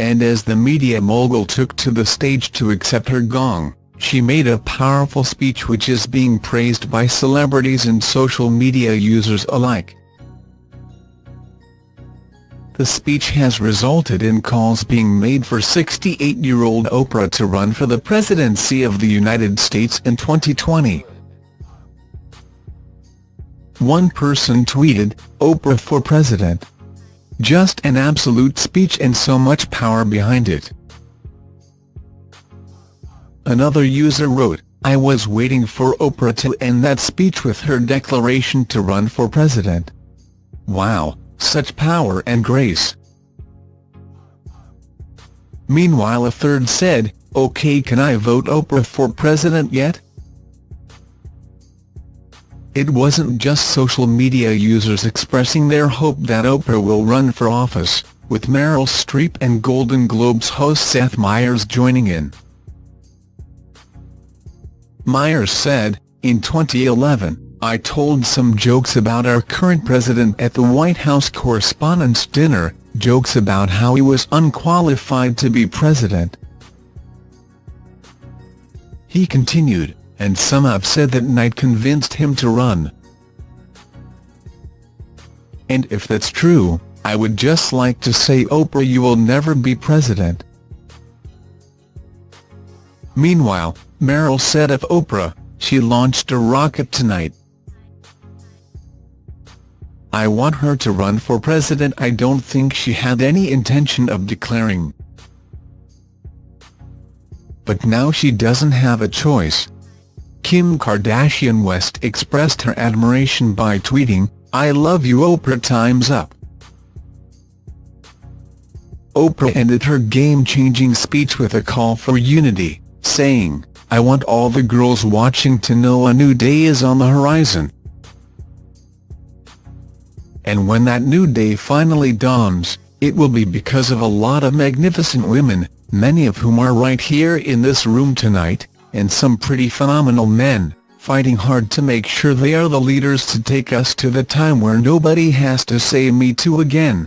and as the media mogul took to the stage to accept her gong, she made a powerful speech which is being praised by celebrities and social media users alike. The speech has resulted in calls being made for 68-year-old Oprah to run for the presidency of the United States in 2020. One person tweeted, Oprah for president. Just an absolute speech and so much power behind it. Another user wrote, I was waiting for Oprah to end that speech with her declaration to run for president. Wow, such power and grace. Meanwhile a third said, OK can I vote Oprah for president yet? It wasn't just social media users expressing their hope that Oprah will run for office, with Meryl Streep and Golden Globes host Seth Meyers joining in. Meyers said, in 2011, I told some jokes about our current president at the White House Correspondents' Dinner, jokes about how he was unqualified to be president. He continued, and some have said that night convinced him to run. And if that's true, I would just like to say Oprah you will never be president. Meanwhile, Meryl said of Oprah, she launched a rocket tonight. I want her to run for president I don't think she had any intention of declaring. But now she doesn't have a choice. Kim Kardashian West expressed her admiration by tweeting, I love you Oprah times up. Oprah ended her game-changing speech with a call for unity, saying, I want all the girls watching to know a new day is on the horizon. And when that new day finally dawns, it will be because of a lot of magnificent women, many of whom are right here in this room tonight, and some pretty phenomenal men, fighting hard to make sure they are the leaders to take us to the time where nobody has to say me too again.